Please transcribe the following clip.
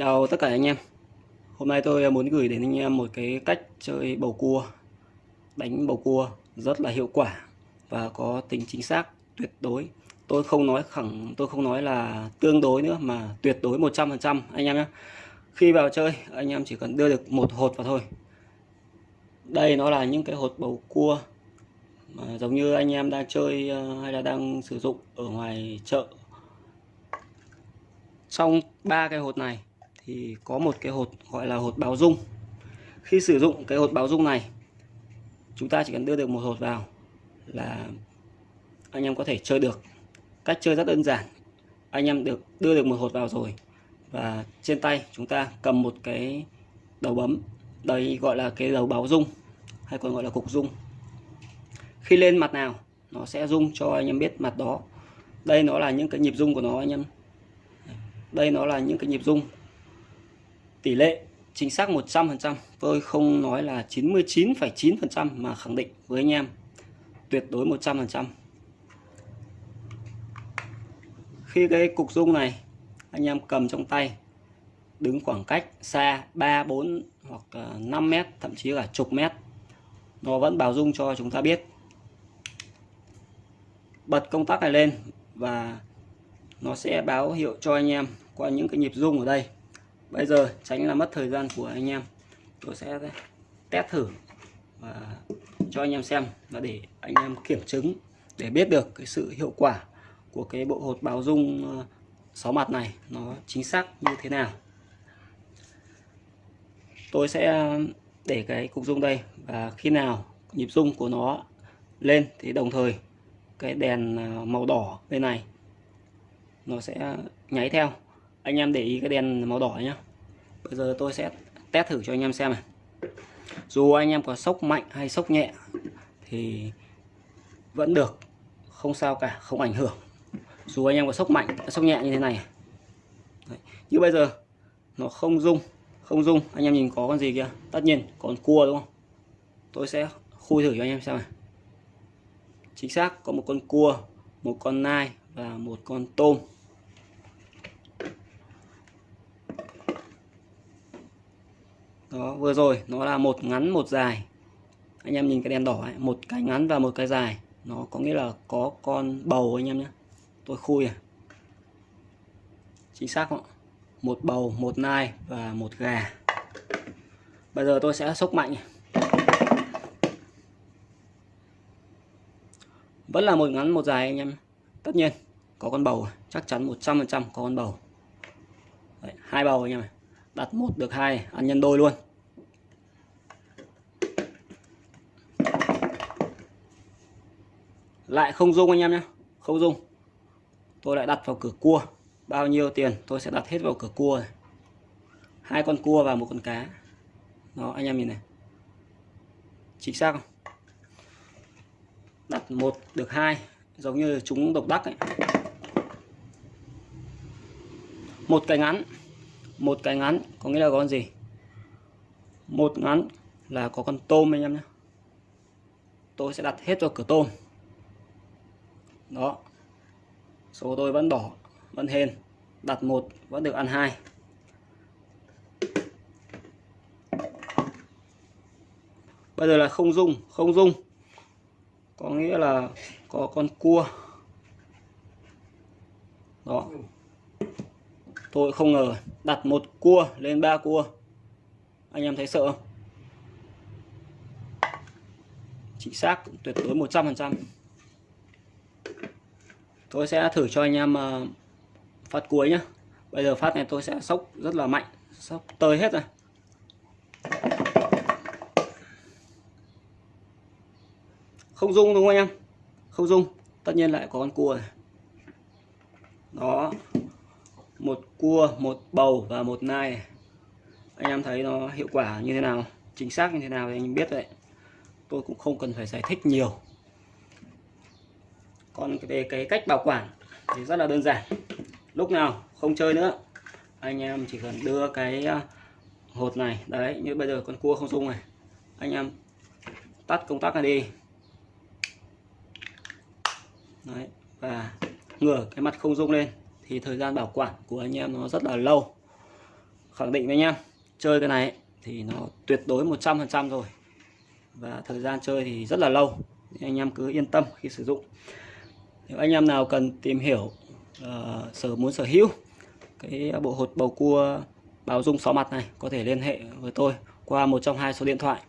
Chào tất cả anh em. Hôm nay tôi à, muốn gửi đến anh em một cái cách chơi bầu cua, Đánh bầu cua rất là hiệu quả Và có tính chính xác, tuyệt đối. Tôi không nói khẳng, tôi không nói là tương đối nữa Mà tuyệt đối 100% anh em nhé Khi vào chơi, anh em chỉ cần đưa được một hột vào thôi. Đây nó là những cái hột bầu cua mà Giống như anh em đang chơi à, hay là đang sử dụng ở ngoài chợ. Trong ba cái hột này thì có một cái hột gọi là hột báo dung. Khi sử dụng cái hột báo dung này, chúng ta chỉ cần đưa được một hột vào là anh em có thể chơi được. Cách chơi rất đơn giản. Anh em được đưa được một hột vào rồi và trên tay chúng ta cầm một cái đầu bấm. Đây gọi là cái đầu báo dung hay còn gọi là cục dung. Khi lên mặt nào, nó sẽ dung cho anh em biết mặt đó. Đây nó là những cái nhịp dung của nó anh em. Đây nó là những cái nhịp dung tỷ lệ chính xác 100% tôi không nói là 99,9% mà khẳng định với anh em. Tuyệt đối 100% khi cái cục dung này anh em cầm trong tay đứng khoảng cách xa 3 4 hoặc ờ, 5 mét thậm chí là chục mét nó vẫn báo dung cho chúng ta biết. Bật công tắc này lên và nó sẽ báo hiệu cho anh em qua những cái nhịp rung ở đây bây giờ tránh là mất thời gian của anh em. Tôi sẽ test thử và cho anh em xem và để anh em kiểm chứng để biết được cái sự hiệu quả của cái bộ hột báo dung ờ, 6 mặt này nó chính xác như thế nào. Tôi sẽ để cái cục dung đây và khi nào nhịp dung của nó lên thì đồng thời cái đèn ờ, màu đỏ bên này nó sẽ nháy theo anh em để ý cái đèn màu đỏ nhé bây giờ tôi sẽ test thử cho anh em xem này. Dù anh em có sốc mạnh hay sốc nhẹ thì vẫn được, không sao cả, không ảnh hưởng. Dù anh em có sốc mạnh, sốc nhẹ như thế này. Đấy. như bây giờ, nó không rung không rung. Anh em nhìn có con gì kia? Tất nhiên còn cua đúng không? Tôi sẽ khui thử cho anh em xem này. Chính xác, có một con cua, một con nai và một con tôm. Đó vừa rồi nó là một ngắn một dài. Anh em nhìn cái đèn đỏ ấy, một cái ngắn và một cái dài. Nó có nghĩa là có con bầu anh em nhé. Tôi khui à. Chính xác không một bầu một nai và một gà. Bây giờ tôi sẽ sốc mạnh. Vẫn là một ngắn một dài anh em. Tất nhiên có con bầu chắc chắn 100% có con bầu. Đấy, hai bầu anh em này đặt một được hai, ăn nhân đôi luôn. Lại không dung anh em nhé không dung. Tôi lại đặt vào cửa cua, bao nhiêu tiền tôi sẽ đặt hết vào cửa cua này. hai con cua và một con cá. Đó, anh em nhìn này. Chính xác không? Đặt một được hai, giống như chúng độc đắc ấy. Một cái ngắn một cái ngắn, có nghĩa là con gì? Một ngắn là có con tôm anh em nhé. Tôi sẽ đặt hết vào cửa tôm. Đó. Số tôi vẫn đỏ, vẫn hên. Đặt một, vẫn được ăn hai. Bây giờ là không dung không dung. Có nghĩa là có con cua. Đó tôi không ngờ đặt một cua lên ba cua. Anh em thấy sợ không? Chính xác tuyệt đối 100% tôi sẽ thử cho anh em ờ, phát cuối nhé bây giờ phát này tôi sẽ sốc rất là mạnh, sốc tơi hết rồi. Không dung đúng không anh em? Không dung tất nhiên lại có con cua này đó một cua, một bầu và một nai. Anh em thấy nó hiệu quả như thế nào? Chính xác như thế nào thì anh biết đấy. Tôi cũng không cần phải giải thích nhiều. Còn về cái cách bảo quản thì rất là đơn giản. Lúc nào không chơi nữa, anh em chỉ cần đưa cái à, hột này, đấy, như bây giờ con cua không dung này. Anh em tắt công tắc này đi. Đấy, và ngửa cái mặt không dung lên thì thời gian bảo quản của anh em nó rất là lâu. Khẳng định với anh em chơi cái này thì nó tuyệt đối 100% rồi. Và thời gian chơi thì rất là lâu. Anh em cứ yên tâm khi sử dụng. Nếu anh em nào cần tìm hiểu uh, sở muốn sở hữu cái bộ hột bầu cua báo dung 6 mặt này có thể liên hệ với tôi qua một trong hai số điện thoại.